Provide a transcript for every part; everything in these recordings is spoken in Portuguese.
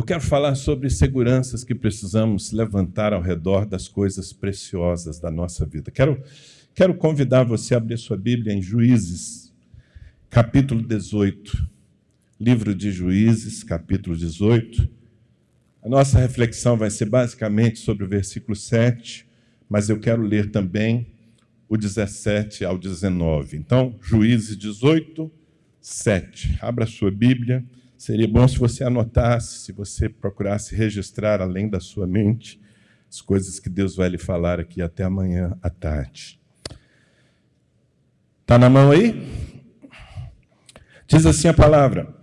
Eu quero falar sobre seguranças que precisamos levantar ao redor das coisas preciosas da nossa vida. Quero, quero convidar você a abrir sua Bíblia em Juízes, capítulo 18. Livro de Juízes, capítulo 18. A nossa reflexão vai ser basicamente sobre o versículo 7, mas eu quero ler também o 17 ao 19. Então, Juízes 18, 7. Abra sua Bíblia. Seria bom se você anotasse, se você procurasse registrar além da sua mente as coisas que Deus vai lhe falar aqui até amanhã à tarde. Está na mão aí? Diz assim a palavra: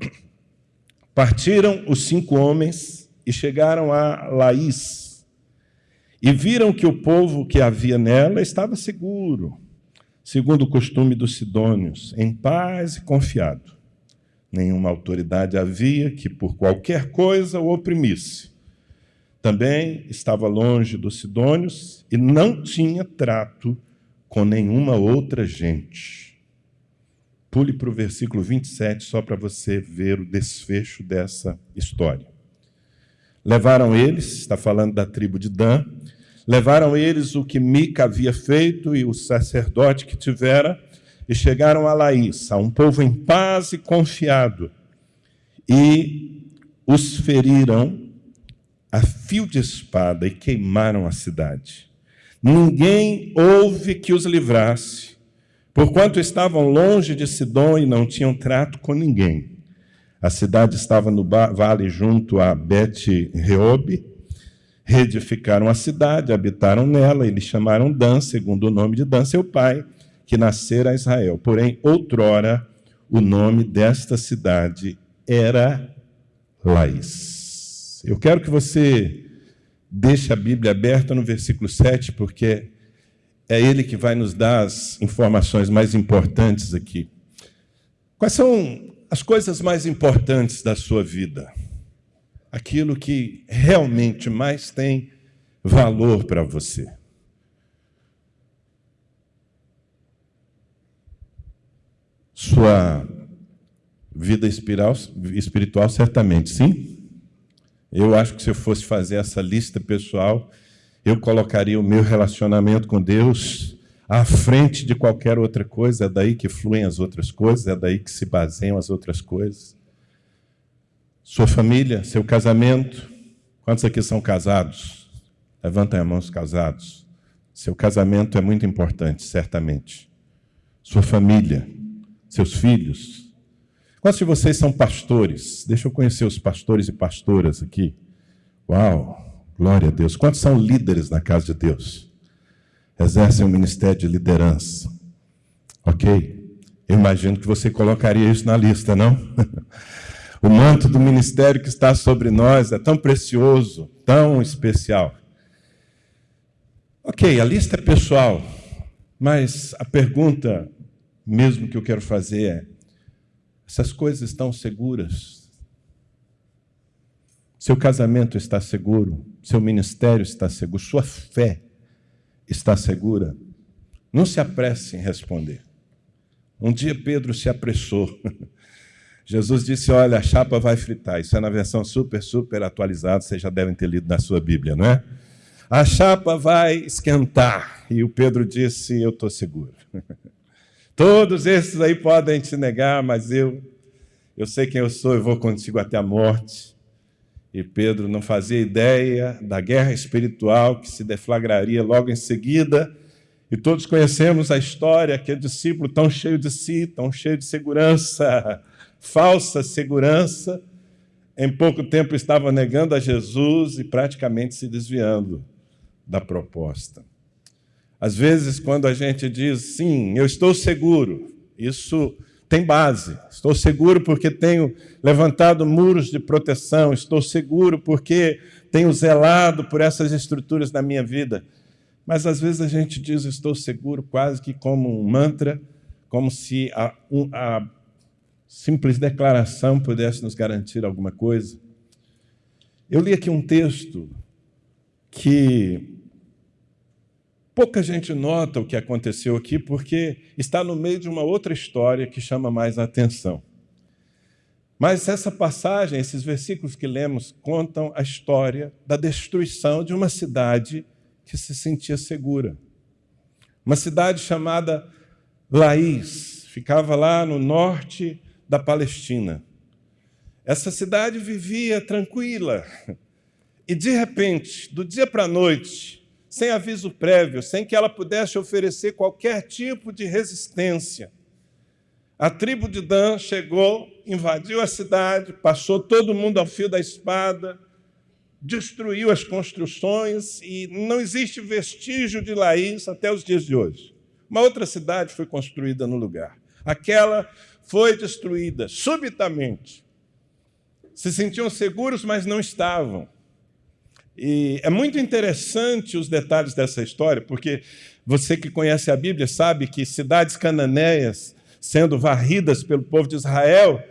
Partiram os cinco homens e chegaram a Laís, e viram que o povo que havia nela estava seguro, segundo o costume dos sidônios, em paz e confiado. Nenhuma autoridade havia que por qualquer coisa o oprimisse. Também estava longe dos sidônios e não tinha trato com nenhuma outra gente. Pule para o versículo 27 só para você ver o desfecho dessa história. Levaram eles, está falando da tribo de Dan, levaram eles o que Mica havia feito e o sacerdote que tivera, e chegaram a Laís, a um povo em paz e confiado, e os feriram a fio de espada e queimaram a cidade. Ninguém houve que os livrasse, porquanto estavam longe de Sidom e não tinham trato com ninguém. A cidade estava no vale junto a Bet-Reob. Reedificaram a cidade, habitaram nela e lhe chamaram Dan, segundo o nome de Dan, seu pai que nascera Israel. Porém, outrora, o nome desta cidade era Laís. Eu quero que você deixe a Bíblia aberta no versículo 7, porque é ele que vai nos dar as informações mais importantes aqui. Quais são as coisas mais importantes da sua vida? Aquilo que realmente mais tem valor para você. Sua vida espiritual, certamente, sim. Eu acho que se eu fosse fazer essa lista pessoal, eu colocaria o meu relacionamento com Deus à frente de qualquer outra coisa. É daí que fluem as outras coisas, é daí que se baseiam as outras coisas. Sua família, seu casamento. Quantos aqui são casados? Levantem a mão os casados. Seu casamento é muito importante, certamente. Sua família seus filhos. Quantos de vocês são pastores? Deixa eu conhecer os pastores e pastoras aqui. Uau, glória a Deus. Quantos são líderes na casa de Deus? Exercem um ministério de liderança. Ok? Eu imagino que você colocaria isso na lista, não? o manto do ministério que está sobre nós é tão precioso, tão especial. Ok, a lista é pessoal, mas a pergunta mesmo que eu quero fazer é: essas coisas estão seguras? Seu casamento está seguro? Seu ministério está seguro? Sua fé está segura? Não se apresse em responder. Um dia Pedro se apressou. Jesus disse: Olha, a chapa vai fritar. Isso é na versão super, super atualizada, vocês já devem ter lido na sua Bíblia, não é? A chapa vai esquentar. E o Pedro disse: Eu estou seguro. Todos esses aí podem te negar, mas eu, eu sei quem eu sou e vou contigo até a morte. E Pedro não fazia ideia da guerra espiritual que se deflagraria logo em seguida. E todos conhecemos a história, aquele discípulo tão cheio de si, tão cheio de segurança, falsa segurança, em pouco tempo estava negando a Jesus e praticamente se desviando da proposta. Às vezes, quando a gente diz, sim, eu estou seguro, isso tem base. Estou seguro porque tenho levantado muros de proteção, estou seguro porque tenho zelado por essas estruturas na minha vida. Mas às vezes a gente diz, estou seguro, quase que como um mantra, como se a, a simples declaração pudesse nos garantir alguma coisa. Eu li aqui um texto que Pouca gente nota o que aconteceu aqui porque está no meio de uma outra história que chama mais a atenção. Mas essa passagem, esses versículos que lemos, contam a história da destruição de uma cidade que se sentia segura. Uma cidade chamada Laís, ficava lá no norte da Palestina. Essa cidade vivia tranquila. E de repente, do dia para a noite, sem aviso prévio, sem que ela pudesse oferecer qualquer tipo de resistência, a tribo de Dan chegou, invadiu a cidade, passou todo mundo ao fio da espada, destruiu as construções e não existe vestígio de Laís até os dias de hoje. Uma outra cidade foi construída no lugar. Aquela foi destruída subitamente. Se sentiam seguros, mas não estavam. E é muito interessante os detalhes dessa história, porque você que conhece a Bíblia sabe que cidades cananeias sendo varridas pelo povo de Israel,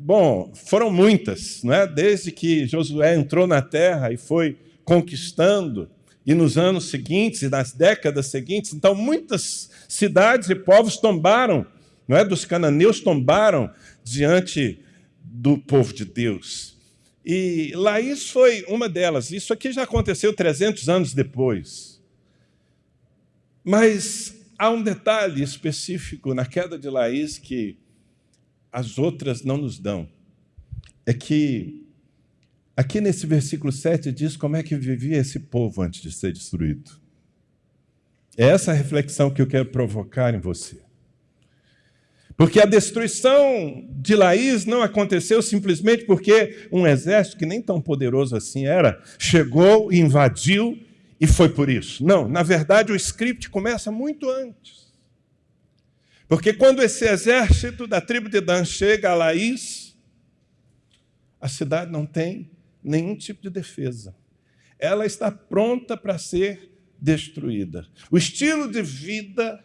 bom, foram muitas, não é? Desde que Josué entrou na terra e foi conquistando, e nos anos seguintes e nas décadas seguintes, então muitas cidades e povos tombaram, não é? Dos cananeus tombaram diante do povo de Deus. E Laís foi uma delas. Isso aqui já aconteceu 300 anos depois. Mas há um detalhe específico na queda de Laís que as outras não nos dão. É que aqui nesse versículo 7 diz como é que vivia esse povo antes de ser destruído. É essa reflexão que eu quero provocar em você. Porque a destruição de Laís não aconteceu simplesmente porque um exército, que nem tão poderoso assim era, chegou invadiu e foi por isso. Não, na verdade o script começa muito antes. Porque quando esse exército da tribo de Dan chega a Laís, a cidade não tem nenhum tipo de defesa. Ela está pronta para ser destruída. O estilo de vida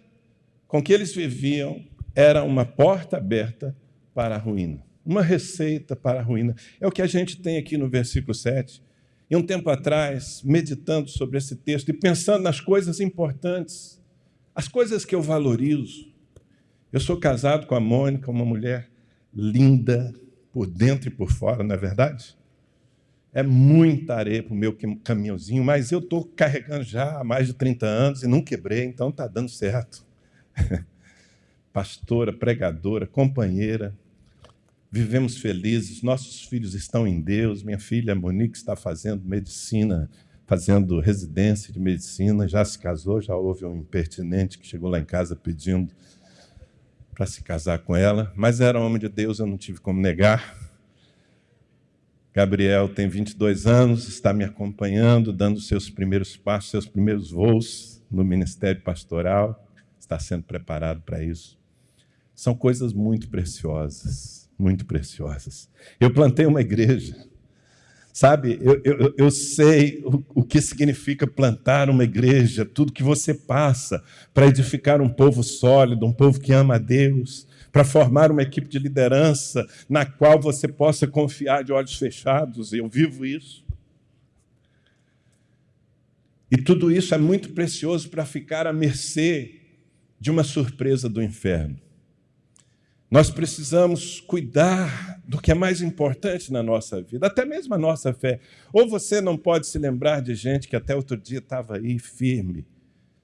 com que eles viviam era uma porta aberta para a ruína, uma receita para a ruína. É o que a gente tem aqui no versículo 7. E um tempo atrás, meditando sobre esse texto e pensando nas coisas importantes, as coisas que eu valorizo. Eu sou casado com a Mônica, uma mulher linda por dentro e por fora, não é verdade? É muita areia para o meu caminhãozinho, mas eu estou carregando já há mais de 30 anos e não quebrei, então está dando certo. Pastora, pregadora, companheira, vivemos felizes, nossos filhos estão em Deus, minha filha Monique está fazendo medicina, fazendo residência de medicina, já se casou, já houve um impertinente que chegou lá em casa pedindo para se casar com ela, mas era homem de Deus, eu não tive como negar. Gabriel tem 22 anos, está me acompanhando, dando seus primeiros passos, seus primeiros voos no ministério pastoral, está sendo preparado para isso. São coisas muito preciosas muito preciosas. Eu plantei uma igreja. Sabe, eu, eu, eu sei o, o, que significa plantar uma igreja, tudo que você passa para edificar um povo sólido, um povo que ama a Deus, para formar uma equipe de liderança na qual você possa confiar de olhos fechados. Eu vivo isso. E tudo isso é muito precioso para ficar à mercê de uma surpresa do inferno. Nós precisamos cuidar do que é mais importante na nossa vida, até mesmo a nossa fé. Ou você não pode se lembrar de gente que até outro dia estava aí firme,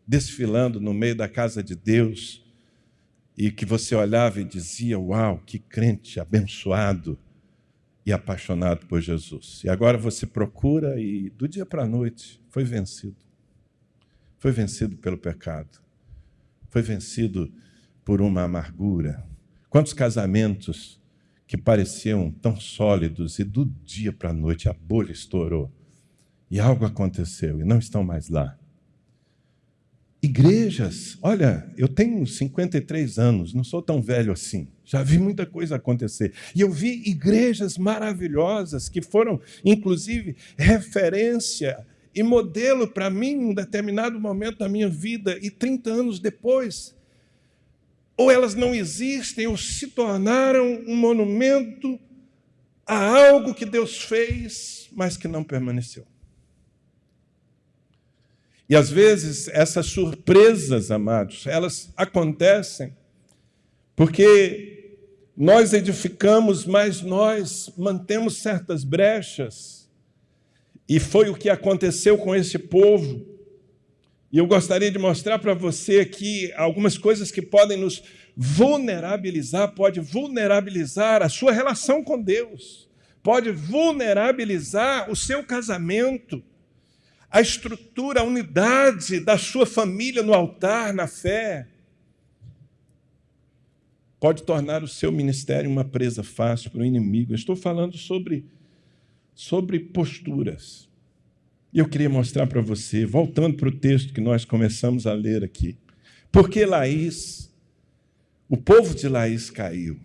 desfilando no meio da casa de Deus, e que você olhava e dizia: Uau, que crente abençoado e apaixonado por Jesus. E agora você procura e do dia para a noite foi vencido. Foi vencido pelo pecado. Foi vencido por uma amargura Quantos casamentos que pareciam tão sólidos e do dia para a noite a bolha estourou e algo aconteceu e não estão mais lá. Igrejas, olha, eu tenho 53 anos, não sou tão velho assim, já vi muita coisa acontecer. E eu vi igrejas maravilhosas que foram, inclusive, referência e modelo para mim em um determinado momento da minha vida, e 30 anos depois, ou elas não existem, ou se tornaram um monumento a algo que Deus fez, mas que não permaneceu. E às vezes essas surpresas, amados, elas acontecem porque Nós edificamos, mas nós mantemos certas brechas. E foi o que aconteceu com esse povo. E eu gostaria de mostrar para você aqui algumas coisas que podem nos vulnerabilizar, pode vulnerabilizar a sua relação com Deus, pode vulnerabilizar o seu casamento, a estrutura, a unidade da sua família no altar, na fé. Pode tornar o seu ministério uma presa fácil para o inimigo. Eu estou falando sobre, sobre posturas. E eu queria mostrar para você, voltando para o texto que nós começamos a ler aqui. Porque Laís o povo de Laís caiu.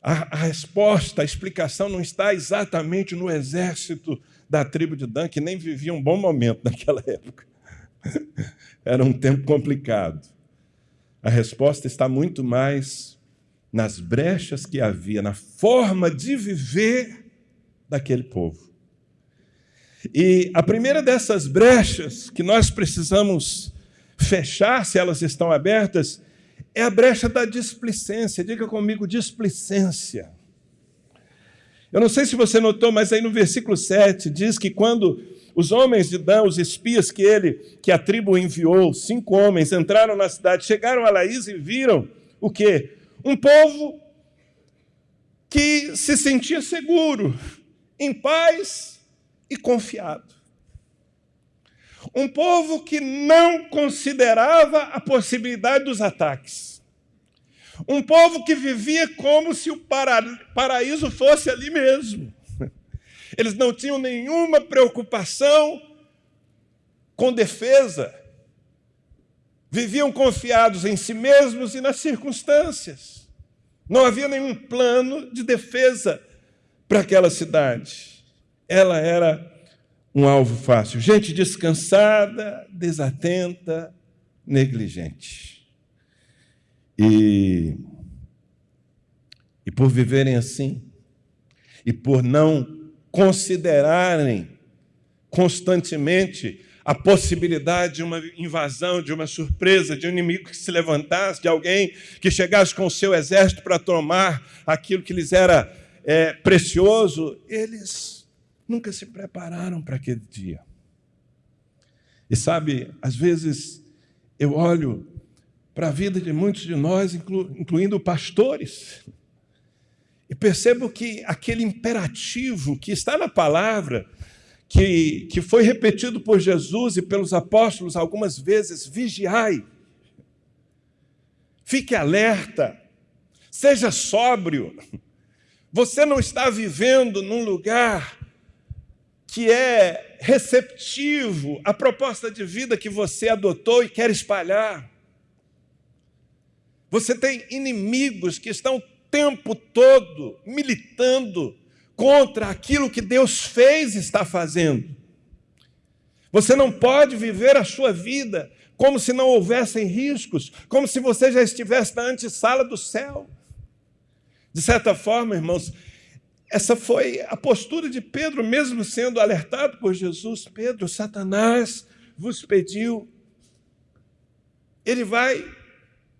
A, a, resposta, a explicação não está exatamente no exército da tribo de Dan, que nem vivia um bom momento naquela época. Era um tempo complicado. A resposta está muito mais nas brechas que havia, na forma de viver daquele povo. E a primeira dessas brechas que nós precisamos fechar, se elas estão abertas, é a brecha da displicência. Diga comigo, displicência. Eu não sei se você notou, mas aí no versículo 7 diz que quando os homens de Dan, os espias que ele, que a tribo enviou, cinco homens, entraram na cidade, chegaram a Laís e viram o quê? Um povo que se sentia seguro, em paz e confiado. Um povo que não considerava a possibilidade dos ataques. Um povo que vivia como se o paraíso fosse ali mesmo. Eles não tinham nenhuma preocupação com defesa. Viviam confiados em si mesmos e nas circunstâncias. Não havia nenhum plano de defesa para aquela cidade. Ela era um alvo fácil. Gente descansada, desatenta, negligente. E, e por viverem assim, e por não considerarem constantemente a possibilidade de uma invasão, de uma surpresa, de um inimigo que se levantasse, de alguém que chegasse com o seu exército para tomar aquilo que lhes era é, precioso, eles nunca se prepararam para aquele dia. E sabe, às vezes eu olho para a vida de muitos de nós, inclu, incluindo pastores, e percebo que aquele imperativo que está na palavra, que, que foi repetido por Jesus e pelos apóstolos algumas vezes: vigiai, fique alerta, seja sóbrio. Você não está vivendo num lugar que é receptivo à proposta de vida que você adotou e quer espalhar. Você tem inimigos que estão o tempo todo militando contra aquilo que Deus fez e está fazendo. Você não pode viver a sua vida como se não houvessem riscos, como se você já estivesse na antessala do céu. De certa forma, irmãos, essa foi a postura de Pedro, mesmo sendo alertado por Jesus. Pedro, Satanás vos pediu. Ele vai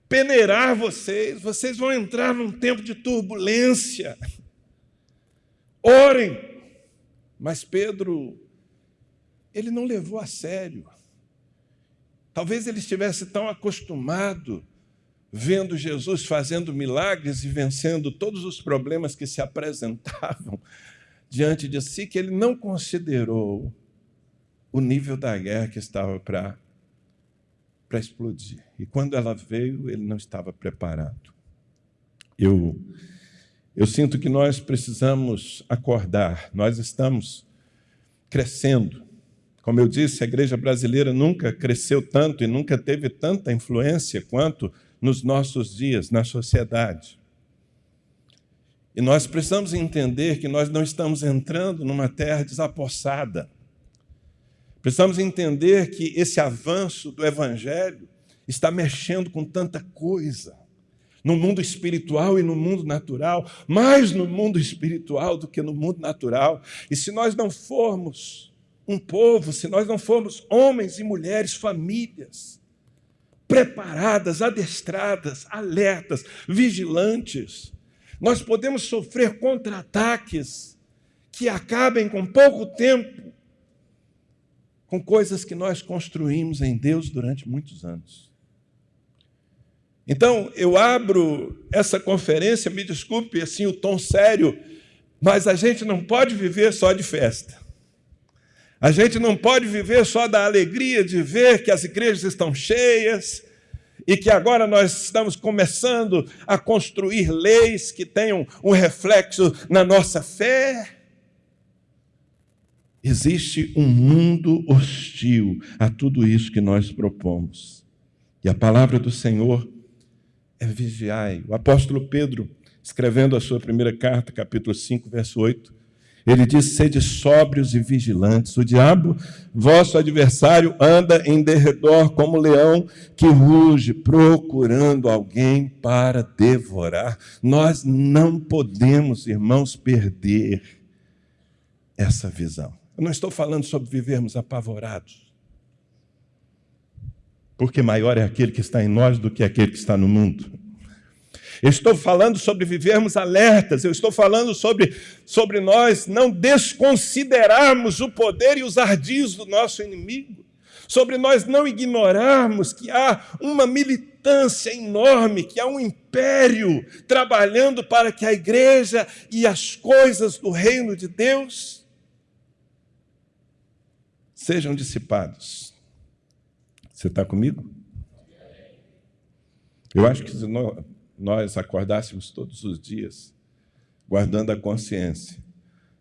peneirar vocês, vocês vão entrar num tempo de turbulência. Orem. Mas Pedro, ele não levou a sério. Talvez ele estivesse tão acostumado vendo Jesus fazendo milagres e vencendo todos os problemas que se apresentavam diante de si, que ele não considerou o nível da guerra que estava para para explodir. E quando ela veio, ele não estava preparado. Eu eu sinto que nós precisamos acordar. Nós estamos crescendo. Como eu disse, a igreja brasileira nunca cresceu tanto e nunca teve tanta influência quanto nos nossos dias, na sociedade. E nós precisamos entender que nós não estamos entrando numa terra desapossada. Precisamos entender que esse avanço do Evangelho está mexendo com tanta coisa, no mundo espiritual e no mundo natural, mais no mundo espiritual do que no mundo natural. E se nós não formos um povo, se nós não formos homens e mulheres, famílias, preparadas, adestradas, alertas, vigilantes. Nós podemos sofrer contra-ataques que acabem com pouco tempo com coisas que nós construímos em Deus durante muitos anos. Então, eu abro essa conferência, me desculpe assim o tom sério, mas a gente não pode viver só de festa. A gente não pode viver só da alegria de ver que as igrejas estão cheias e que agora nós estamos começando a construir leis que tenham um reflexo na nossa fé. Existe um mundo hostil a tudo isso que nós propomos. E a palavra do Senhor é vigiai. O apóstolo Pedro, escrevendo a sua primeira carta, capítulo 5, verso 8, ele diz: Sede sóbrios e vigilantes. O diabo, vosso adversário, anda em derredor como leão que ruge, procurando alguém para devorar. Nós não podemos, irmãos, perder essa visão. Eu não estou falando sobre vivermos apavorados porque maior é aquele que está em nós do que aquele que está no mundo. Eu estou falando sobre vivermos alertas, eu estou falando sobre, sobre nós não desconsiderarmos o poder e os ardis do nosso inimigo, sobre nós não ignorarmos que há uma militância enorme, que há um império trabalhando para que a igreja e as coisas do reino de Deus sejam dissipados. Você está comigo? Eu acho que nós acordássemos todos os dias, guardando a consciência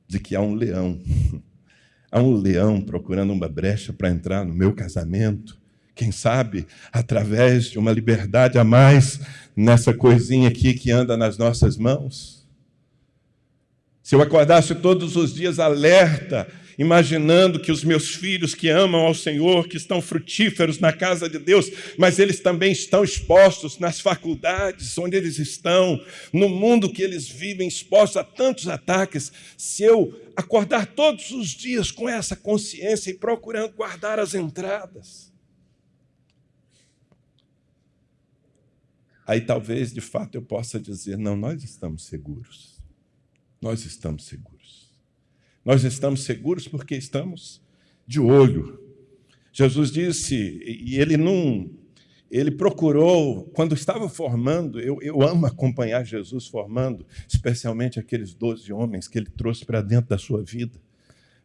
de que há um leão, há um leão procurando uma brecha para entrar no meu casamento, quem sabe através de uma liberdade a mais nessa coisinha aqui que anda nas nossas mãos. Se eu acordasse todos os dias alerta imaginando que os meus filhos que amam ao Senhor, que estão frutíferos na casa de Deus, mas eles também estão expostos nas faculdades onde eles estão, no mundo que eles vivem, expostos a tantos ataques. Se eu acordar todos os dias com essa consciência e procurando guardar as entradas, aí talvez de fato eu possa dizer: não, nós estamos seguros. Nós estamos seguros. Nós estamos seguros porque estamos de olho. Jesus disse, e ele não, ele procurou, quando estava formando, eu, eu amo acompanhar Jesus formando, especialmente aqueles doze homens que ele trouxe para dentro da sua vida,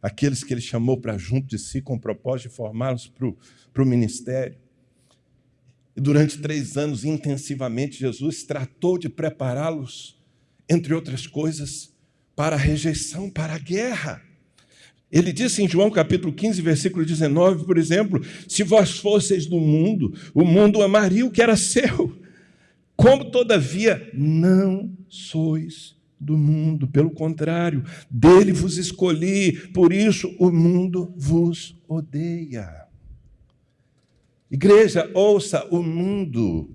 aqueles que ele chamou para junto de si com o propósito de formá-los para o ministério. E durante três anos, intensivamente, Jesus tratou de prepará-los, entre outras coisas, para a rejeição, para a guerra. Ele disse em João capítulo 15, versículo 19, por exemplo: Se vós fosseis do mundo, o mundo amaria o que era seu. Como, todavia, não sois do mundo, pelo contrário, dele vos escolhi, por isso o mundo vos odeia. Igreja, ouça o mundo.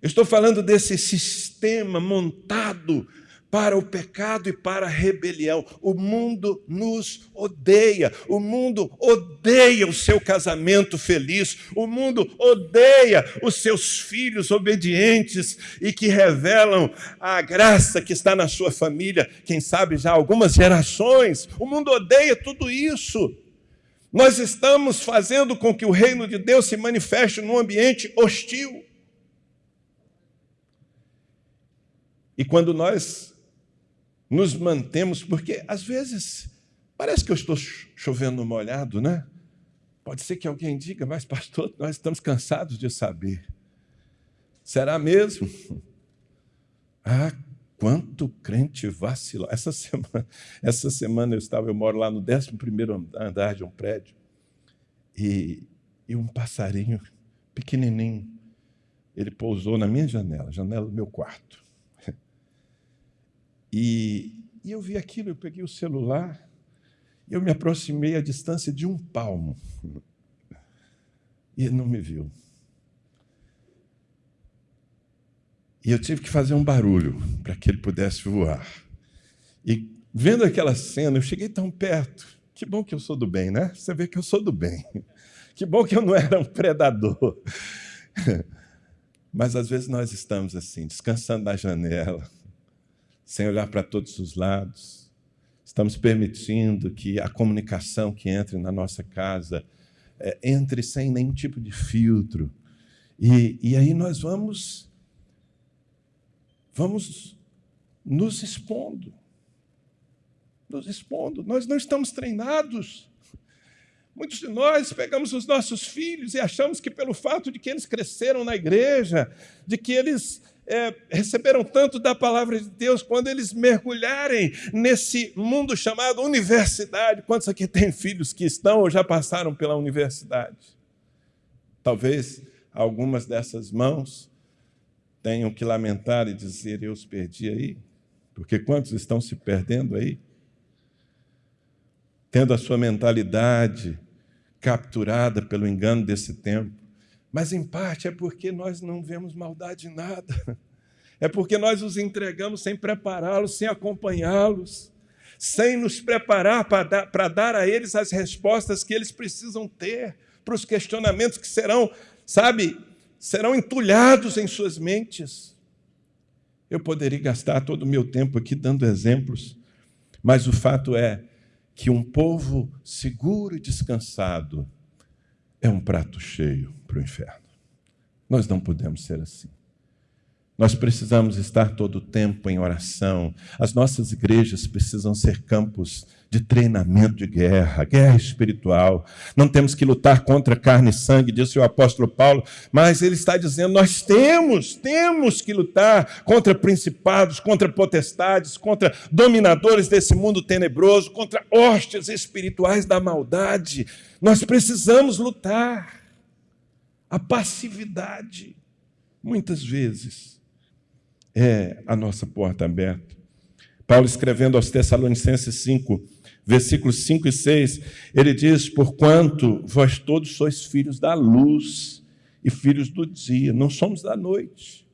Eu estou falando desse sistema montado para o pecado e para a rebelião. O mundo nos odeia. O mundo odeia o seu casamento feliz. O mundo odeia os seus filhos obedientes e que revelam a graça que está na sua família, quem sabe já algumas gerações. O mundo odeia tudo isso. Nós estamos fazendo com que o reino de Deus se manifeste num ambiente hostil. E quando nós nos mantemos, porque às vezes parece que eu estou chovendo molhado, né? Pode ser que alguém diga, mas pastor, nós estamos cansados de saber. Será mesmo? Ah, quanto crente vacilou. Essa semana, essa semana eu estava, eu moro lá no 11 andar de um prédio, e, e um passarinho pequenininho, ele pousou na minha janela, janela do meu quarto. E, e eu vi aquilo, eu peguei o celular, e eu me aproximei à distância de um palmo. E ele não me viu. E eu tive que fazer um barulho para que ele pudesse voar. E vendo aquela cena, eu cheguei tão perto. Que bom que eu sou do bem, né? Você vê que eu sou do bem. Que bom que eu não era um predador. Mas às vezes nós estamos assim, descansando na janela, sem olhar para todos os lados. Estamos permitindo que a comunicação que entre na nossa casa é, entre sem nenhum tipo de filtro. E, e aí nós vamos, vamos nos expondo. Nos expondo. Nós não estamos treinados. Muitos de nós pegamos os nossos filhos e achamos que, pelo fato de que eles cresceram na igreja, de que eles é, receberam tanto da palavra de Deus, quando eles mergulharem nesse mundo chamado universidade, quantos aqui têm filhos que estão ou já passaram pela universidade? Talvez algumas dessas mãos tenham que lamentar e dizer: Eu os perdi aí, porque quantos estão se perdendo aí? Tendo a sua mentalidade capturada pelo engano desse tempo mas em parte é porque nós não vemos maldade em nada. É porque nós os entregamos sem prepará-los, sem acompanhá-los, sem nos preparar para dar, a eles as respostas que eles precisam ter para os questionamentos que serão, sabe, serão entulhados em suas mentes. Eu poderia gastar todo o meu tempo aqui dando exemplos, mas o fato é que um povo seguro e descansado é um prato cheio para o inferno. Nós não podemos ser assim. Nós precisamos estar todo o tempo em oração. As nossas igrejas precisam ser campos de treinamento de guerra, guerra espiritual. Não temos que lutar contra carne e sangue, disse o apóstolo Paulo, mas ele está dizendo: nós temos, temos que lutar contra principados, contra potestades, contra dominadores desse mundo tenebroso, contra hostes espirituais da maldade. Nós precisamos lutar. A passividade, muitas vezes, é a nossa porta aberta. Paulo, escrevendo aos Tessalonicenses 5, versículos 5 e 6, ele diz: Porquanto vós todos sois filhos da luz e filhos do dia, não somos da noite,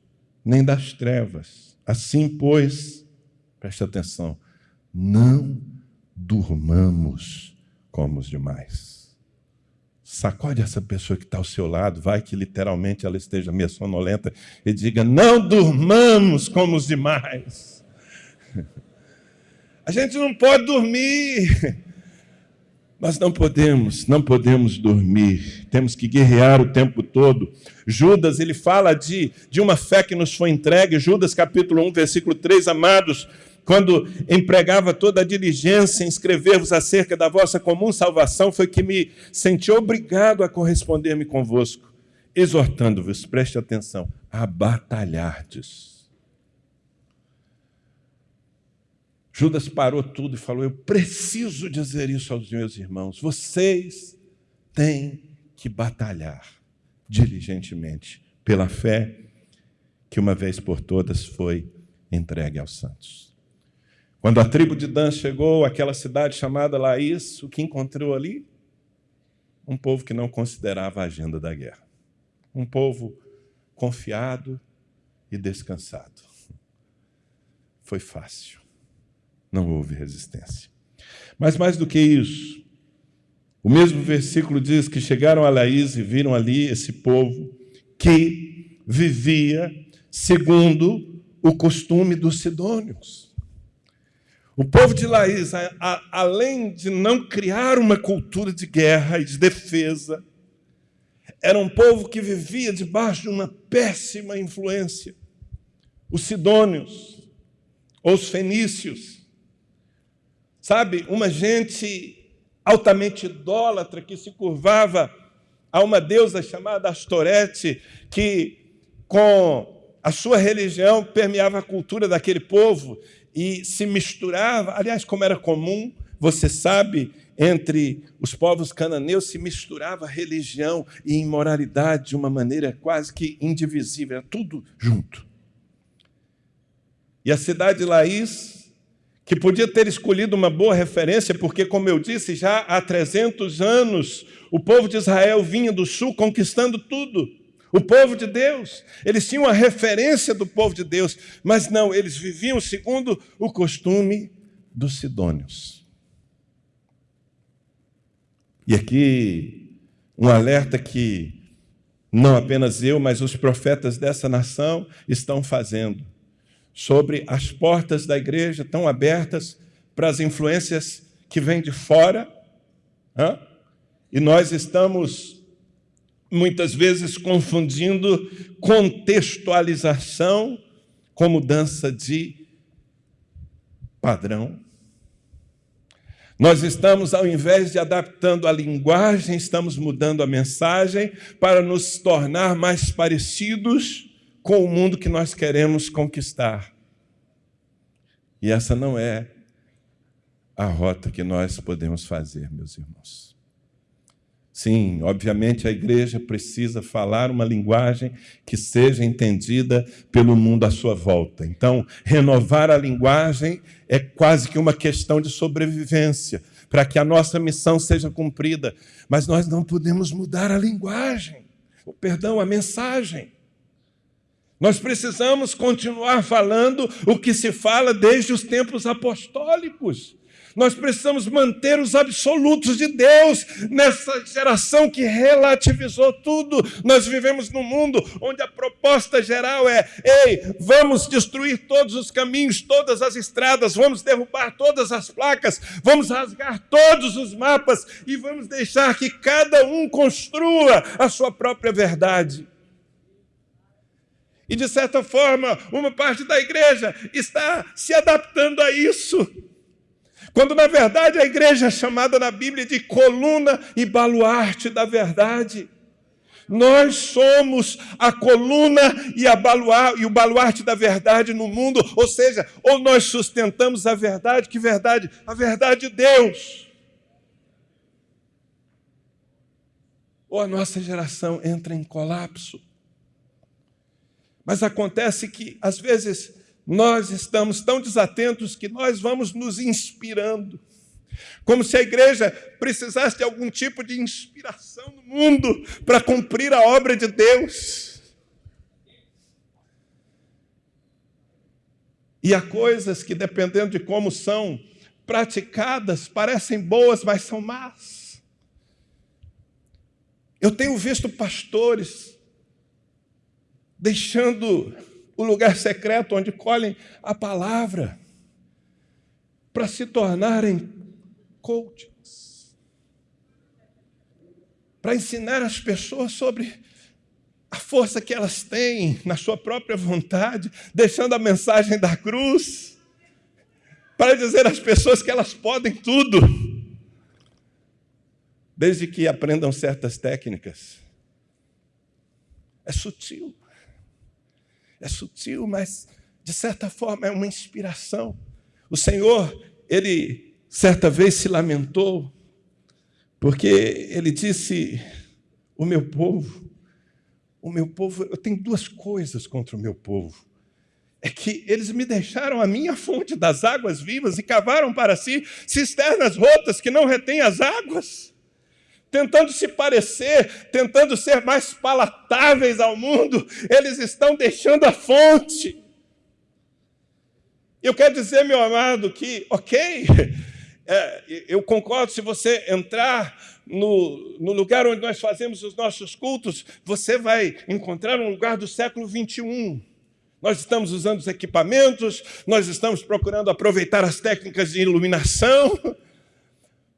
nem das trevas. Assim, pois, preste atenção, não durmamos como os demais Sacode essa pessoa que está ao seu lado, vai que literalmente ela esteja meio sonolenta e diga: Não durmamos como os demais. A gente não pode dormir. Nós não podemos, não podemos dormir. Temos que guerrear o tempo todo. Judas, ele fala de, de uma fé que nos foi entregue. Judas, capítulo 1, versículo 3, amados quando empregava toda a diligência em escrever-vos acerca da vossa comum salvação, foi que me senti obrigado a corresponder-me convosco, exortando-vos, preste atenção, a batalhardes. Judas parou tudo e falou: Eu preciso dizer isso aos meus irmãos. Vocês têm que batalhar diligentemente pela fé que uma vez por todas foi entregue aos santos. Quando a tribo de Dan chegou àquela cidade chamada Laís, o que encontrou ali? Um povo que não considerava a agenda da guerra. Um povo confiado e descansado. Foi fácil. Não houve resistência. Mas mais do que isso, o mesmo versículo diz que chegaram a Laís e viram ali esse povo que vivia segundo o costume dos sidônios. O povo de Laís, a, a, além de não criar uma cultura de guerra e de defesa, era um povo que vivia debaixo de uma péssima influência. Os sidônios, os fenícios, sabe, uma gente altamente idólatra que se curvava a uma deusa chamada Astorete, que com a sua religião permeava a cultura daquele povo e se misturava, aliás, como era comum, você sabe, entre os povos cananeus se misturava religião e imoralidade de uma maneira quase que indivisível, era tudo junto. E a cidade de Laís, que podia ter escolhido uma boa referência, porque, como eu disse, já há 300 anos o povo de Israel vinha do sul conquistando tudo. O povo de Deus, eles tinham a referência do povo de Deus, mas não, eles viviam segundo o costume dos sidônios. E aqui um alerta que não apenas eu, mas os profetas dessa nação estão fazendo. Sobre as portas da igreja tão abertas para as influências que vêm de fora. E nós estamos muitas vezes confundindo contextualização com mudança de padrão. Nós estamos, ao invés de adaptando a linguagem, estamos mudando a mensagem para nos tornar mais parecidos com o mundo que nós queremos conquistar. E essa não é a rota que nós podemos fazer, meus irmãos. Sim, obviamente a igreja precisa falar uma linguagem que seja entendida pelo mundo à sua volta. Então, renovar a linguagem é quase que uma questão de sobrevivência, para que a nossa missão seja cumprida. Mas nós não podemos mudar a linguagem, o perdão, a mensagem. Nós precisamos continuar falando o que se fala desde os tempos apostólicos. Nós precisamos manter os absolutos de Deus nessa geração que relativizou tudo. Nós vivemos num mundo onde a proposta geral é: ei, vamos destruir todos os caminhos, todas as estradas, vamos derrubar todas as placas, vamos rasgar todos os mapas e vamos deixar que cada um construa a sua própria verdade. E de certa forma, uma parte da igreja está se adaptando a isso. Quando na verdade a igreja é chamada na Bíblia de coluna e baluarte da verdade. Nós somos a coluna e, a baluar, e o baluarte da verdade no mundo, ou seja, ou nós sustentamos a verdade, que verdade? A verdade de Deus. Ou a nossa geração entra em colapso. Mas acontece que, às vezes, nós estamos tão desatentos que nós vamos nos inspirando. Como se a igreja precisasse de algum tipo de inspiração no mundo para cumprir a obra de Deus. E há coisas que, dependendo de como são praticadas, parecem boas, mas são más. Eu tenho visto pastores deixando o lugar secreto onde colhem a palavra para se tornarem coaches, para ensinar as pessoas sobre a força que elas têm na sua própria vontade, deixando a mensagem da cruz, para dizer às pessoas que elas podem tudo, desde que aprendam certas técnicas. É sutil. É sutil, mas de certa forma é uma inspiração. O Senhor, ele certa vez se lamentou, porque ele disse: O meu povo, o meu povo, eu tenho duas coisas contra o meu povo. É que eles me deixaram a minha fonte das águas vivas e cavaram para si cisternas rotas que não retêm as águas tentando se parecer, tentando ser mais palatáveis ao mundo, eles estão deixando a fonte. Eu quero dizer, meu amado, que, ok, é, eu concordo, se você entrar no, no, lugar onde nós fazemos os nossos cultos, você vai encontrar um lugar do século 21. Nós estamos usando os equipamentos, nós estamos procurando aproveitar as técnicas de iluminação,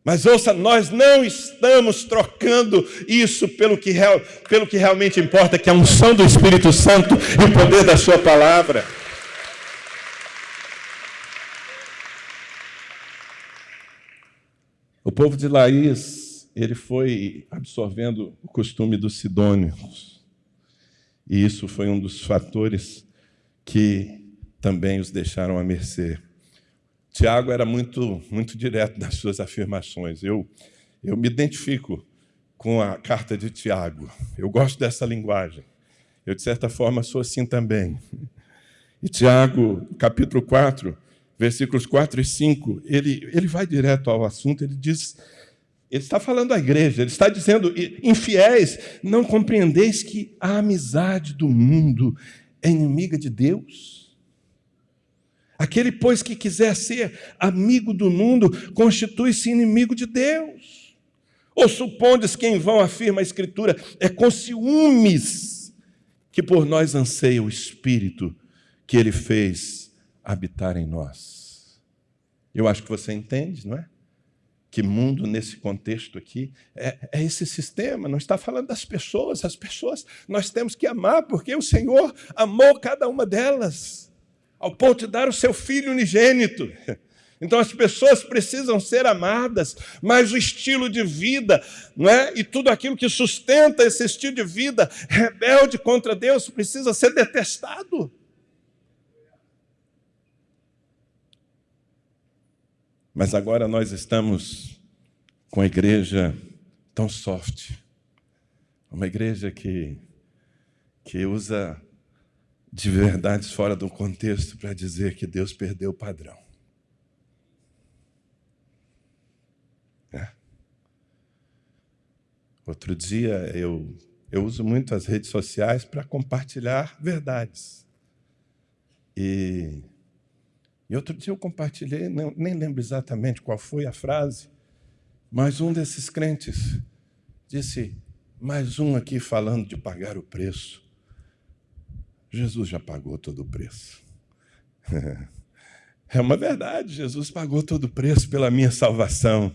mas ouça, nós não estamos trocando isso pelo que, real, pelo que realmente importa, que é a unção do Espírito Santo e o poder da Sua palavra. O povo de Laís, ele foi absorvendo o costume dos sidônios. E isso foi um dos fatores que também os deixaram à mercê. Tiago era muito, muito direto nas suas afirmações. Eu, eu me identifico com a carta de Tiago. Eu gosto dessa linguagem. Eu, de certa forma, sou assim também. E Tiago, capítulo 4, versículos 4 e 5, ele, ele vai direto ao assunto, ele diz. Ele está falando à igreja, ele está dizendo: infiéis, não compreendeis que a amizade do mundo é inimiga de Deus? Aquele, pois, que quiser ser amigo do mundo, constitui-se inimigo de Deus. Ou supondes que em vão afirma a Escritura, é com ciúmes que por nós anseia o Espírito que ele fez habitar em nós. Eu acho que você entende, não é? Que mundo nesse contexto aqui é, é, esse sistema, não está falando das pessoas, as pessoas nós temos que amar, porque o Senhor amou cada uma delas, ao ponto de dar o seu Filho unigênito. Então as pessoas precisam ser amadas, mas o estilo de vida, não é? E tudo aquilo que sustenta esse estilo de vida rebelde contra Deus precisa ser detestado. Mas agora nós estamos com a igreja tão soft, uma igreja que que usa de verdades fora do contexto para dizer que Deus perdeu o padrão. Outro dia eu, eu uso muito as redes sociais para compartilhar verdades. E, e outro dia eu compartilhei, não, nem lembro exatamente qual foi a frase, mas um desses crentes disse: mais um aqui falando de pagar o preço. Jesus já pagou todo o preço. É uma verdade, Jesus pagou todo o preço pela minha salvação.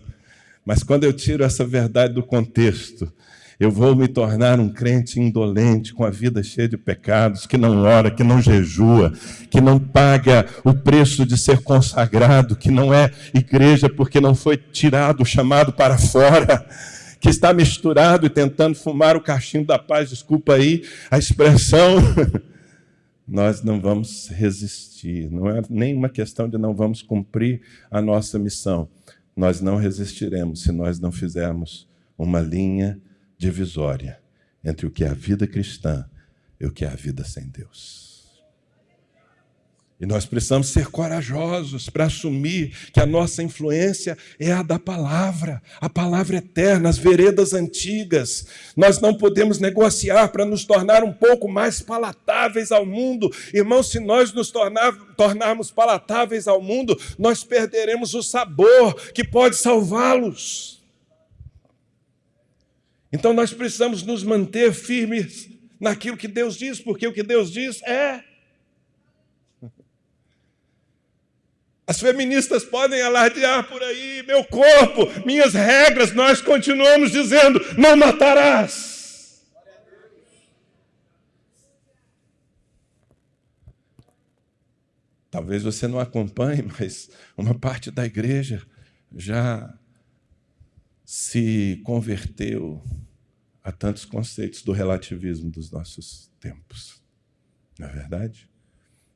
Mas quando eu tiro essa verdade do contexto, eu vou me tornar um crente indolente, com a vida cheia de pecados, que não ora, que não jejua, que não paga o preço de ser consagrado, que não é igreja porque não foi tirado, chamado para fora, que está misturado e tentando fumar o cachimbo da paz, desculpa aí a expressão. Nós não vamos resistir, não é nenhuma questão de não vamos cumprir a nossa missão nós não resistiremos se nós não fizermos uma linha divisória entre o que é a vida cristã e o que é a vida sem Deus. E nós precisamos ser corajosos para assumir que a nossa influência é a da palavra, a palavra eterna, as veredas antigas. Nós não podemos negociar para nos tornar um pouco mais palatáveis ao mundo. Irmãos, se nós nos tornar, tornarmos palatáveis ao mundo, nós perderemos o sabor que pode salvá-los. Então nós precisamos nos manter firmes naquilo que Deus diz, porque o que Deus diz é As feministas podem alardear por aí, meu corpo, minhas regras, nós continuamos dizendo: não matarás. Talvez você não acompanhe, mas uma parte da igreja já se converteu a tantos conceitos do relativismo dos nossos tempos. Não é verdade?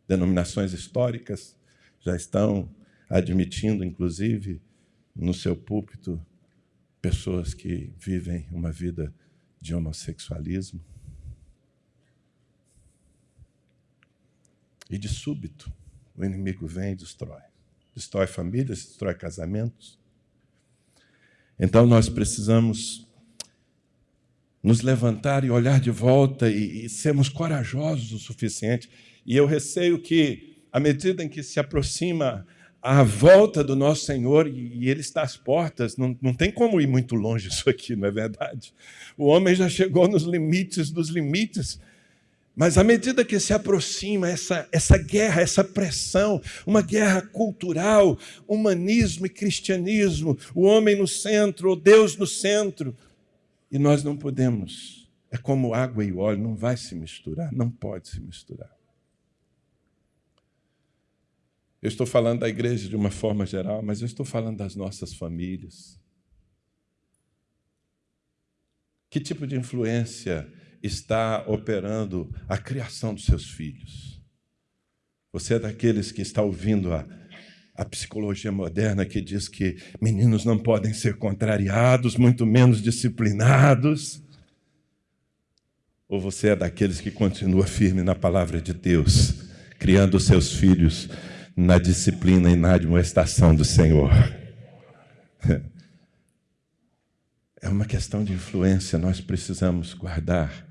Denominações históricas já estão admitindo, inclusive, no seu púlpito, pessoas que vivem uma vida de homossexualismo. E de súbito, o inimigo vem e destrói. Destrói famílias, destrói casamentos. Então nós precisamos nos levantar e olhar de volta e, e sermos corajosos o suficiente. E eu receio que à medida em que se aproxima a volta do nosso Senhor e Ele está às portas, não, não tem como ir muito longe isso aqui, não é verdade? O homem já chegou nos limites dos limites. Mas à medida que se aproxima essa, essa guerra, essa pressão, uma guerra cultural, humanismo e cristianismo, o homem no centro, o Deus no centro, e nós não podemos, é como água e óleo, não vai se misturar, não pode se misturar. Eu estou falando da igreja de uma forma geral, mas eu estou falando das nossas famílias. Que tipo de influência está operando a criação dos seus filhos? Você é daqueles que está ouvindo a, a psicologia moderna que diz que meninos não podem ser contrariados, muito menos disciplinados? Ou você é daqueles que continua firme na palavra de Deus, criando seus filhos na disciplina e na admoestação do Senhor. É uma questão de influência, nós precisamos guardar,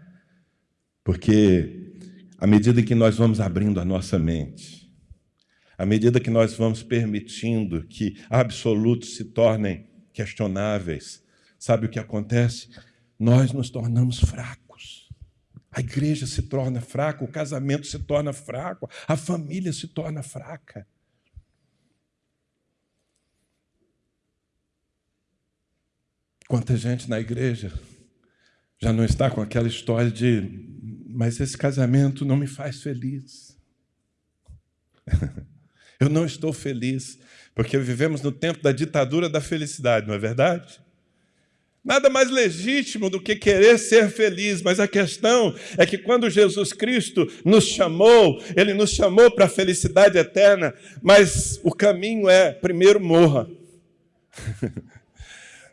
porque à medida que nós vamos abrindo a nossa mente, à medida que nós vamos permitindo que absolutos se tornem questionáveis, sabe o que acontece? Nós nos tornamos fracos. A igreja se torna fraca, o casamento se torna fraco, a família se torna fraca. Quanta gente na igreja já não está com aquela história de, mas esse casamento não me faz feliz. Eu não estou feliz, porque vivemos no tempo da ditadura da felicidade, não é verdade? Nada mais legítimo do que querer ser feliz, mas a questão é que quando Jesus Cristo nos chamou, Ele nos chamou para a felicidade eterna, mas o caminho é: primeiro morra.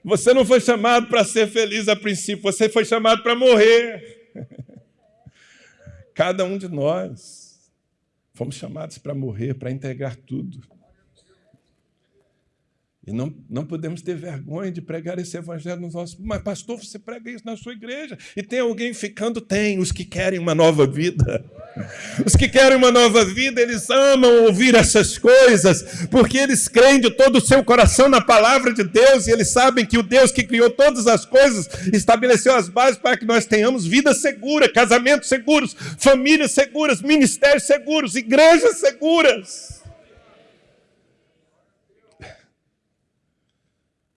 Você não foi chamado para ser feliz a princípio, você foi chamado para morrer. Cada um de nós fomos chamados para morrer, para integrar tudo. E não, não podemos ter vergonha de pregar esse evangelho nos nossos. Mas, pastor, você prega isso na sua igreja. E tem alguém ficando? Tem. Os que querem uma nova vida. Os que querem uma nova vida, eles amam ouvir essas coisas, porque eles creem de todo o seu coração na palavra de Deus e eles sabem que o Deus que criou todas as coisas estabeleceu as bases para que nós tenhamos vida segura, casamentos seguros, famílias seguras, ministérios seguros, igrejas seguras.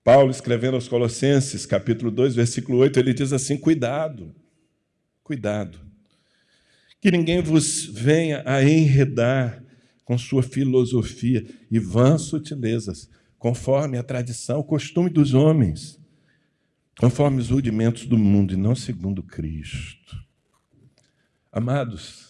Paulo, escrevendo aos Colossenses, capítulo 2, versículo 8, ele diz assim: Cuidado, cuidado, que ninguém vos venha a enredar com sua filosofia e vãs sutilezas, conforme a tradição, o costume dos homens, conforme os rudimentos do mundo e não segundo Cristo. Amados,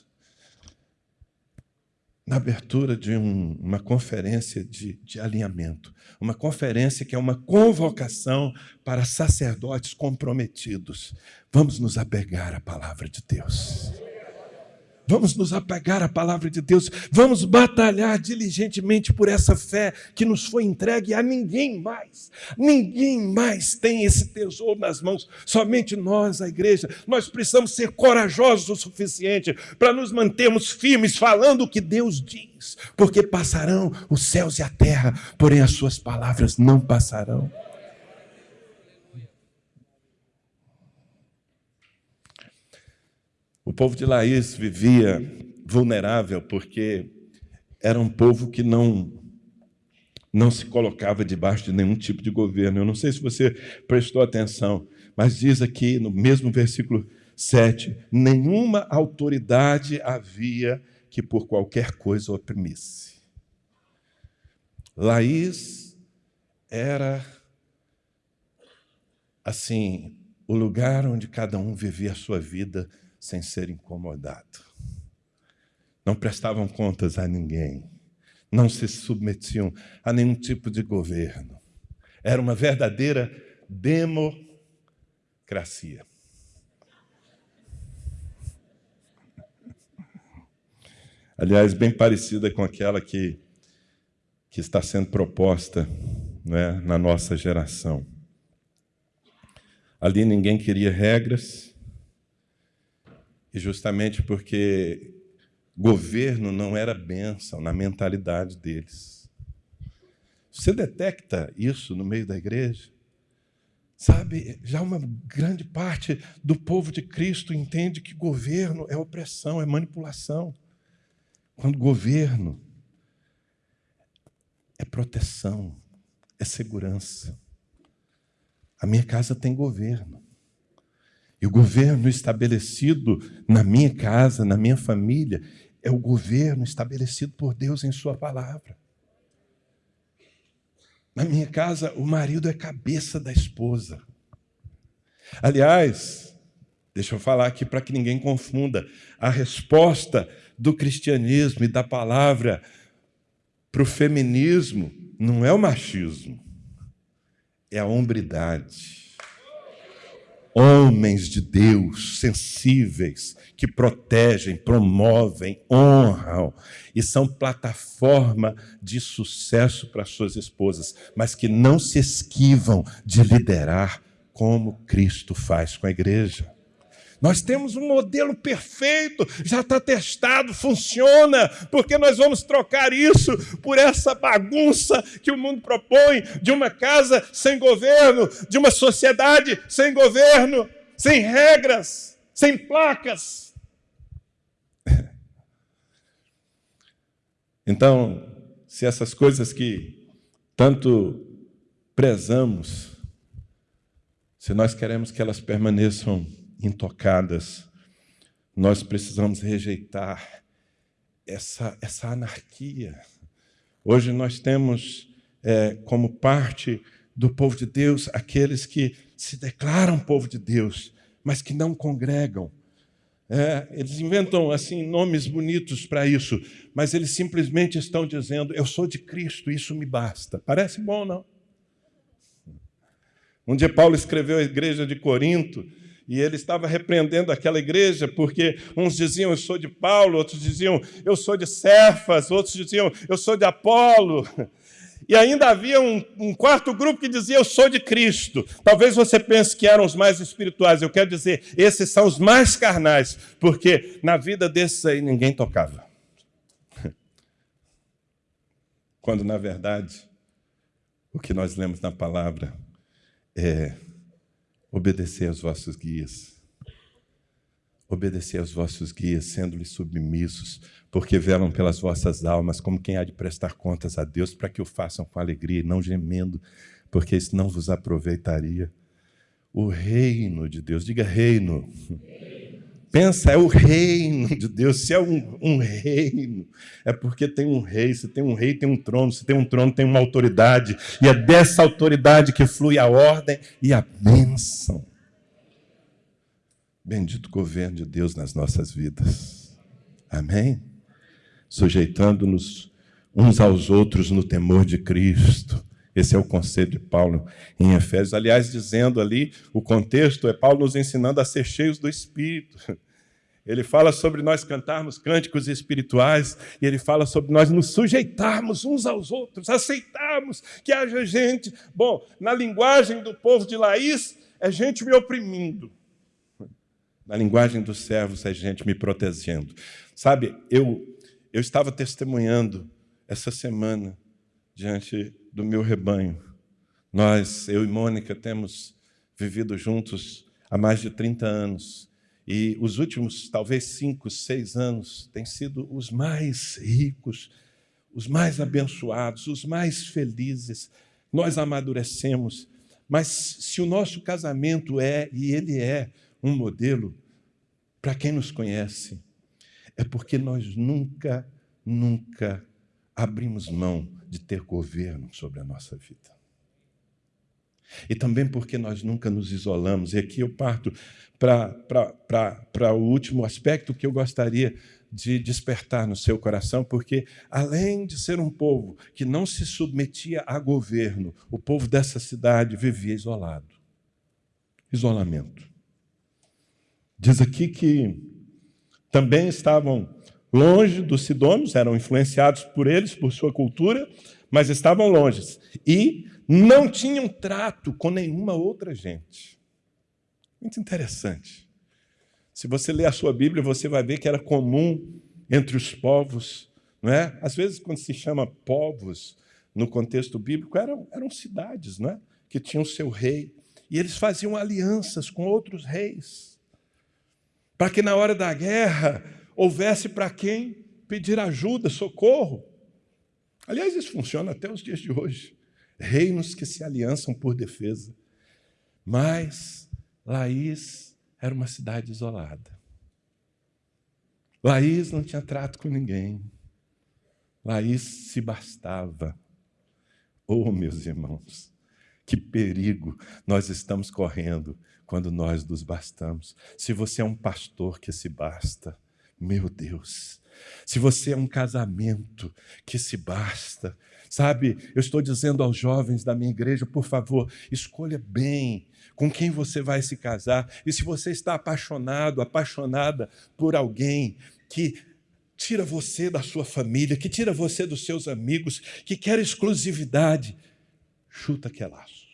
na abertura de um, uma conferência de, de alinhamento. Uma conferência que é uma convocação para sacerdotes comprometidos. Vamos nos apegar à palavra de Deus. Vamos nos apegar à palavra de Deus, vamos batalhar diligentemente por essa fé que nos foi entregue a ninguém mais. Ninguém mais tem esse tesouro nas mãos, somente nós, a igreja. Nós precisamos ser corajosos o suficiente para nos mantermos firmes falando o que Deus diz, porque passarão os céus e a terra, porém as suas palavras não passarão. Povo de Laís vivia vulnerável porque era um povo que não não se colocava debaixo de nenhum tipo de governo. Eu não sei se você prestou atenção, mas diz aqui no mesmo versículo 7, nenhuma autoridade havia que por qualquer coisa oprimisse. Laís era assim, o lugar onde cada um vivia a sua vida sem ser incomodado. Não prestavam contas a ninguém, não se submetiam a nenhum tipo de governo. Era uma verdadeira democracia. Aliás, bem parecida com aquela que, que está sendo proposta né, na nossa geração. Ali ninguém queria regras, e justamente porque governo não era bênção na mentalidade deles. Você detecta isso no meio da igreja? Sabe, já uma grande parte do povo de Cristo entende que governo é opressão, é manipulação. Quando governo é proteção, é segurança. A minha casa tem governo. E o governo estabelecido na minha casa, na minha família, é o governo estabelecido por Deus em Sua palavra. Na minha casa, o marido é cabeça da esposa. Aliás, deixa eu falar aqui para que ninguém confunda: a resposta do cristianismo e da palavra para o feminismo não é o machismo, é a hombridade homens de Deus sensíveis, que protegem, promovem, honram e são plataforma de sucesso para suas esposas, mas que não se esquivam de liderar como Cristo faz com a igreja. Nós temos um modelo perfeito, já está testado, funciona, porque nós vamos trocar isso por essa bagunça que o mundo propõe de uma casa sem governo, de uma sociedade sem governo, sem regras, sem placas. Então, se essas coisas que tanto prezamos, se nós queremos que elas permaneçam intocadas, nós precisamos rejeitar essa, essa anarquia. Hoje nós temos é, como parte do povo de Deus aqueles que se declaram povo de Deus, mas que não congregam. É, eles inventam assim nomes bonitos para isso, mas eles simplesmente estão dizendo: Eu sou de Cristo, isso me basta. Parece bom, não? Um dia Paulo escreveu à igreja de Corinto e ele estava repreendendo aquela igreja porque uns diziam eu sou de Paulo, outros diziam eu sou de Cefas, outros diziam eu sou de Apolo. E ainda havia um, um, quarto grupo que dizia eu sou de Cristo. Talvez você pense que eram os mais espirituais. Eu quero dizer, esses são os mais carnais, porque na vida desses aí ninguém tocava. Quando na verdade o que nós lemos na palavra é obedecer aos vossos guias. Obedecer aos vossos guias, sendo-lhes submissos, porque velam pelas vossas almas, como quem há de prestar contas a Deus, para que o façam com alegria e não gemendo, porque isso não vos aproveitaria. O reino de Deus, diga reino. reino Pensa, é o reino de Deus. Se é um, um, reino, é porque tem um rei. Se tem um rei, tem um trono. Se tem um trono, tem uma autoridade. E é dessa autoridade que flui a ordem e a bênção. Bendito governo de Deus nas nossas vidas. Amém? Sujeitando-nos uns aos outros no temor de Cristo. Esse é o conceito de Paulo em Efésios. Aliás, dizendo ali, o contexto é Paulo nos ensinando a ser cheios do Espírito. Ele fala sobre nós cantarmos cânticos espirituais e ele fala sobre nós nos sujeitarmos uns aos outros, aceitarmos que haja gente. Bom, na linguagem do povo de Laís, é gente me oprimindo. Na linguagem dos servos, é gente me protegendo. Sabe, eu, eu estava testemunhando essa semana diante do meu rebanho. Nós, eu e Mônica, temos vivido juntos há mais de 30 anos. E os últimos, talvez cinco, seis anos, têm sido os mais ricos, os mais abençoados, os mais felizes. Nós amadurecemos. Mas se o nosso casamento é, e ele é, um modelo, para quem nos conhece, é porque nós nunca, nunca abrimos mão de ter governo sobre a nossa vida. E também porque nós nunca nos isolamos. E aqui eu parto para o último aspecto que eu gostaria de despertar no seu coração, porque além de ser um povo que não se submetia a governo, o povo dessa cidade vivia isolado. Isolamento. Diz aqui que também estavam longe dos sidônios, eram influenciados por eles, por sua cultura, mas estavam longe. E não tinham trato com nenhuma outra gente. Muito interessante. Se você ler a sua Bíblia, você vai ver que era comum entre os povos, não é? Às vezes, quando se chama povos no contexto bíblico, eram, eram cidades, não é? Que tinham seu rei. E eles faziam alianças com outros reis, para que na hora da guerra houvesse para quem pedir ajuda, socorro. Aliás, isso funciona até os dias de hoje reinos que se aliançam por defesa. Mas Laís era uma cidade isolada. Laís não tinha trato com ninguém. Laís se bastava. Oh, meus irmãos, que perigo nós estamos correndo quando nós nos bastamos. Se você é um pastor que se basta, meu Deus. Se você é um casamento que se basta, Sabe, eu estou dizendo aos jovens da minha igreja, por favor, escolha bem com quem você vai se casar. E se você está apaixonado, apaixonada por alguém que tira você da sua família, que tira você dos seus amigos, que quer exclusividade, chuta que é laço.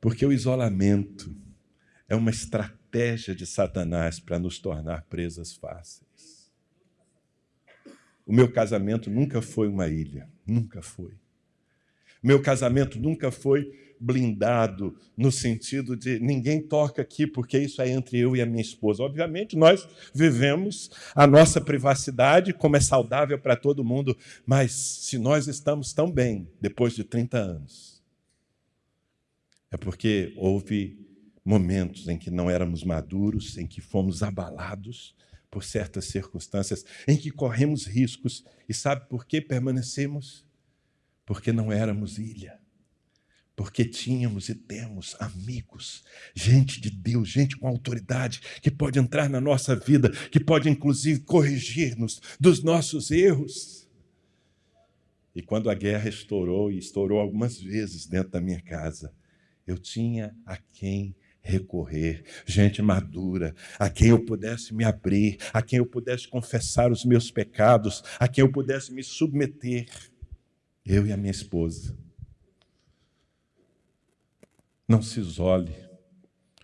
Porque o isolamento é uma estratégia de Satanás para nos tornar presas fáceis. O meu casamento nunca foi uma ilha, nunca foi. Meu casamento nunca foi blindado no sentido de ninguém toca aqui porque isso é entre eu e a minha esposa. Obviamente, nós vivemos a nossa privacidade como é saudável para todo mundo, mas se nós estamos tão bem depois de 30 anos, é porque houve momentos em que não éramos maduros, em que fomos abalados por certas circunstâncias, em que corremos riscos. E sabe por que permanecemos? Porque não éramos ilha porque tínhamos e temos amigos, gente de Deus, gente com autoridade, que pode entrar na nossa vida, que pode inclusive corrigir-nos dos nossos erros. E quando a guerra estourou, e estourou algumas vezes dentro da minha casa, eu tinha a quem recorrer, gente madura, a quem eu pudesse me abrir, a quem eu pudesse confessar os meus pecados, a quem eu pudesse me submeter. Eu e a minha esposa. Não se isole.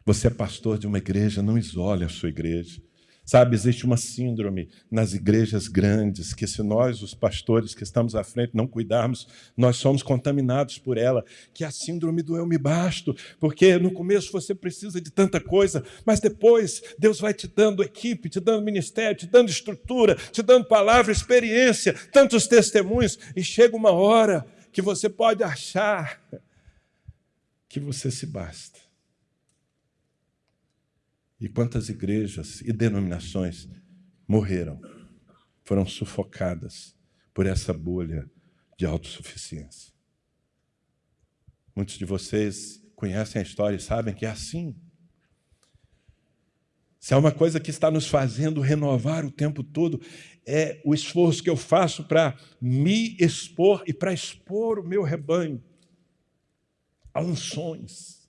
Você é pastor de uma igreja, não isole a sua igreja. Sabe, existe uma síndrome nas igrejas grandes que, se nós, os pastores que estamos à frente, não cuidarmos, nós somos contaminados por ela, que é a síndrome do eu me basto, porque no começo você precisa de tanta coisa, mas depois Deus vai te dando equipe, te dando ministério, te dando estrutura, te dando palavra, experiência, tantos testemunhos, e chega uma hora que você pode achar que você se basta. E quantas igrejas e denominações morreram, foram sufocadas por essa bolha de autossuficiência. Muitos de vocês conhecem a história e sabem que é assim. Se há uma coisa que está nos fazendo renovar o tempo todo, é o esforço que eu faço para me expor e para expor o meu rebanho a unções.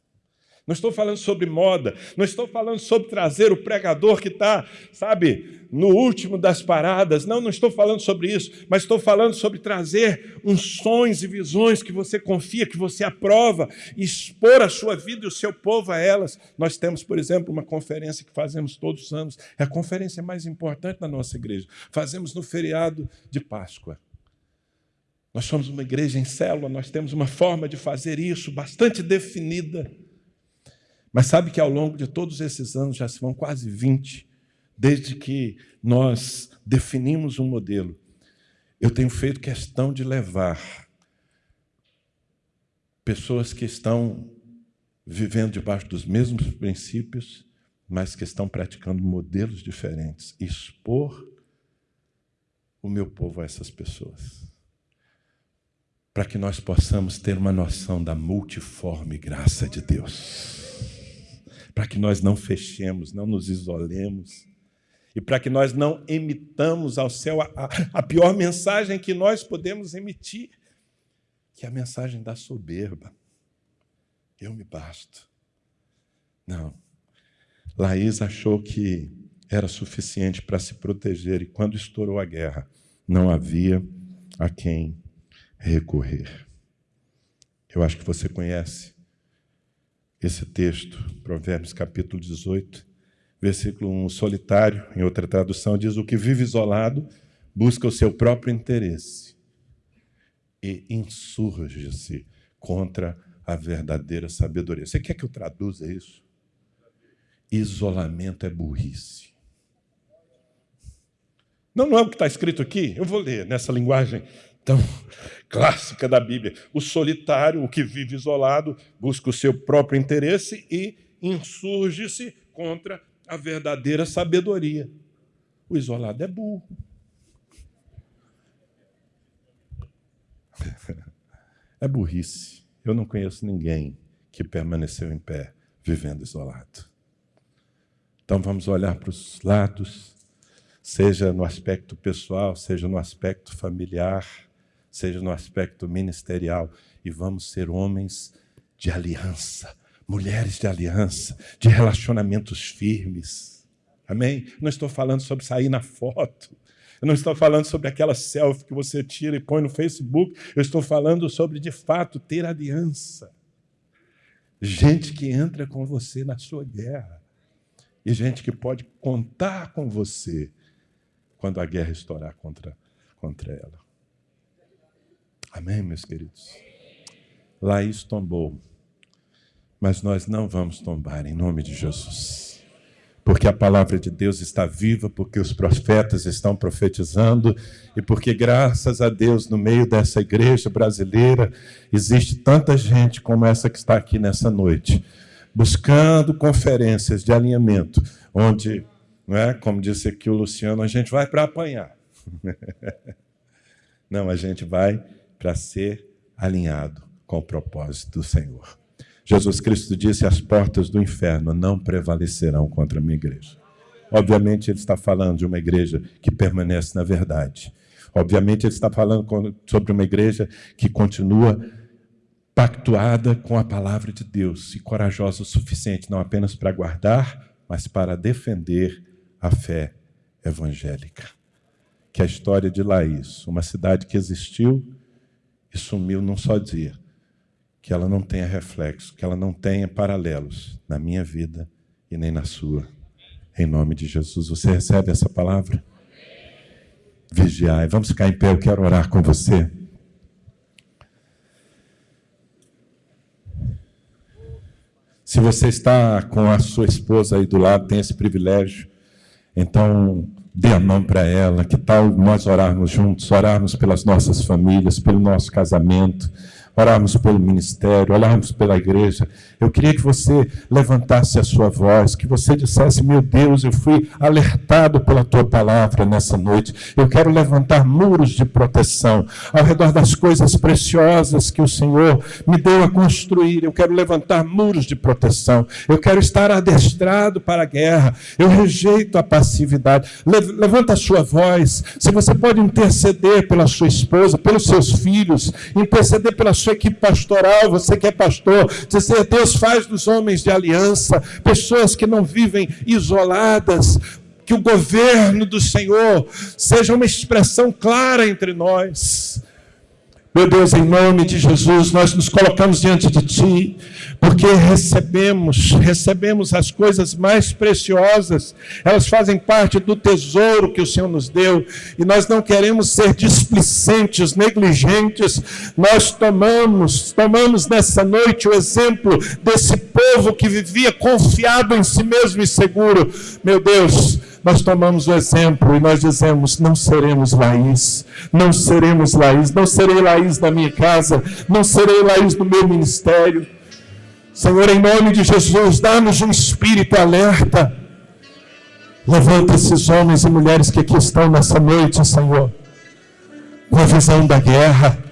Não estou falando sobre moda, não estou falando sobre trazer o pregador que está, sabe, no último das paradas. Não, não estou falando sobre isso, mas estou falando sobre trazer unções e visões que você confia, que você aprova, e expor a sua vida e o seu povo a elas. Nós temos, por exemplo, uma conferência que fazemos todos os anos, é a conferência mais importante da nossa igreja. Fazemos no feriado de Páscoa. Nós somos uma igreja em célula, nós temos uma forma de fazer isso bastante definida. Mas sabe que ao longo de todos esses anos, já se vão quase 20, desde que nós definimos um modelo, eu tenho feito questão de levar pessoas que estão vivendo debaixo dos mesmos princípios, mas que estão praticando modelos diferentes, expor o meu povo a essas pessoas para que nós possamos ter uma noção da multiforme graça de Deus. Para que nós não fechemos, não nos isolemos. E para que nós não emitamos ao céu a, a, pior mensagem que nós podemos emitir, que é a mensagem da soberba. Eu me basto. Não. Laís achou que era suficiente para se proteger, e quando estourou a guerra, não havia a quem recorrer. Eu acho que você conhece esse texto, Provérbios capítulo 18, versículo 1. Solitário, em outra tradução, diz: O que vive isolado busca o seu próprio interesse e insurge-se contra a verdadeira sabedoria. Você quer que eu traduza isso? Isolamento é burrice. Não, não é o que está escrito aqui. Eu vou ler nessa linguagem tão clássica da Bíblia. O solitário, o que vive isolado, busca o seu próprio interesse e insurge-se contra a verdadeira sabedoria. O isolado é burro. É burrice. Eu não conheço ninguém que permaneceu em pé vivendo isolado. Então vamos olhar para os lados, seja no aspecto pessoal, seja no aspecto familiar, seja no aspecto ministerial, e vamos ser homens de aliança, mulheres de aliança, de relacionamentos firmes. Amém? Não estou falando sobre sair na foto. Eu não estou falando sobre aquela selfie que você tira e põe no Facebook. Eu estou falando sobre, de fato, ter aliança. gente que entra com você na sua guerra e gente que pode contar com você quando a guerra estourar contra, contra ela. Amém, meus queridos? Laís tombou, mas nós não vamos tombar em nome de Jesus porque a palavra de Deus está viva, porque os profetas estão profetizando e porque, graças a Deus, no meio dessa igreja brasileira, existe tanta gente como essa que está aqui nessa noite, buscando conferências de alinhamento, onde, não é, como disse aqui o Luciano, a gente vai para apanhar. Não, a gente vai para ser alinhado com o propósito do Senhor. Jesus Cristo disse: as portas do inferno não prevalecerão contra a minha igreja. Obviamente, ele está falando de uma igreja que permanece na verdade. Obviamente, ele está falando sobre uma igreja que continua pactuada com a palavra de Deus e corajosa o suficiente não apenas para guardar, mas para defender a fé evangélica. Que a história de Laís, uma cidade que existiu e sumiu num só dia que ela não tenha reflexo, que ela não tenha paralelos na minha vida e nem na sua. Em nome de Jesus. Você recebe essa palavra? Vigiai. Vamos ficar em pé, eu quero orar com você. Se você está com a sua esposa aí do lado, tem esse privilégio, então dê a mão para ela. Que tal nós orarmos juntos, orarmos pelas nossas famílias, pelo nosso casamento orarmos pelo ministério, orarmos pela igreja. Eu queria que você levantasse a sua voz, que você dissesse: Meu Deus, eu fui alertado pela tua palavra nessa noite. Eu quero levantar muros de proteção ao redor das coisas preciosas que o Senhor me deu a construir. Eu quero levantar muros de proteção. Eu quero estar adestrado para a guerra. Eu rejeito a passividade. Levanta a sua voz. Se você pode interceder pela sua esposa, pelos seus filhos, interceder pela sua sua equipe pastoral, você que é pastor, dizer: Deus faz dos homens de aliança, pessoas que não vivem isoladas, que o governo do Senhor seja uma expressão clara entre nós. Meu Deus, em nome de Jesus, nós nos colocamos diante de Ti, porque recebemos, recebemos as coisas mais preciosas, elas fazem parte do tesouro que o Senhor nos deu, e nós não queremos ser displicentes, negligentes, nós tomamos, tomamos nessa noite o exemplo desse povo que vivia confiado em si mesmo e seguro. Meu Deus, nós tomamos o exemplo e nós dizemos: não seremos Laís, não seremos Laís, não serei Laís na minha casa, não serei Laís no meu ministério. Senhor, em nome de Jesus, dá-nos um espírito alerta. Levanta esses homens e mulheres que aqui estão nessa noite, Senhor, com a visão da guerra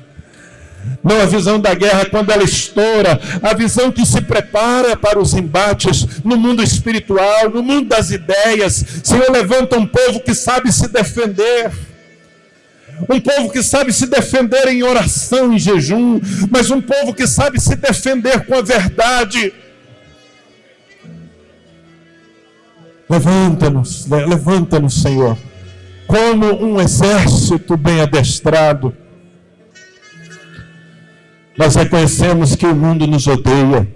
não a visão da guerra quando ela estoura, a visão que se prepara para os embates no mundo espiritual, no mundo das ideias. Senhor, levanta um povo que sabe se defender. Um povo que sabe se defender em oração, em jejum, mas um povo que sabe se defender com a verdade. Levanta-nos, levanta-nos, Senhor, como um exército bem adestrado nós reconhecemos que o mundo nos odeia,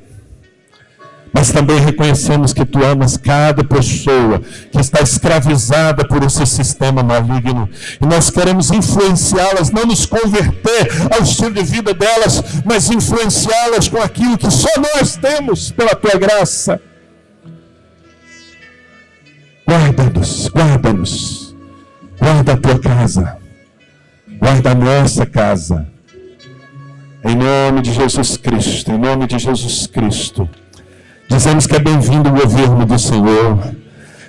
mas também reconhecemos que tu amas cada pessoa que está escravizada por esse sistema maligno. E nós queremos influenciá-las, não nos converter ao estilo de vida delas, mas influenciá-las com aquilo que só nós temos pela tua graça. Guarda-nos, guarda-nos, guarda a tua casa, guarda a nossa casa em nome de Jesus Cristo, em nome de Jesus Cristo. Dizemos que é bem-vindo o governo do Senhor.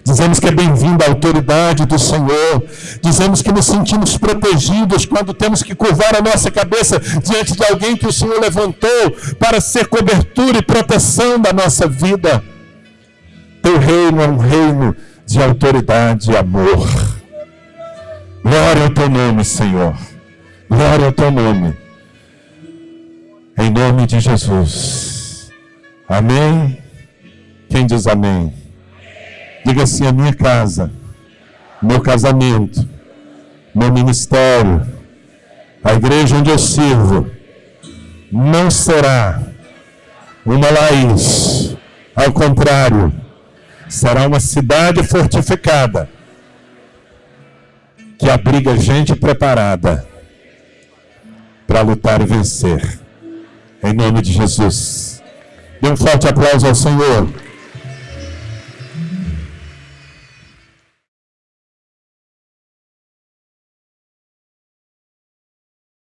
Dizemos que é bem-vinda a autoridade do Senhor. Dizemos que nos sentimos protegidos quando temos que curvar a nossa cabeça diante de alguém que o Senhor levantou para ser cobertura e proteção da nossa vida. Teu reino é um reino de autoridade e amor. Glória ao teu nome, Senhor. Glória ao teu nome. Em nome de Jesus. Amém? Quem diz amém? Diga assim: a minha casa, meu casamento, meu ministério, a igreja onde eu sirvo, não será Uma Laís, ao contrário, será uma cidade fortificada que abriga gente preparada para lutar e vencer. Em nome de Jesus. Dê um forte aplauso ao Senhor.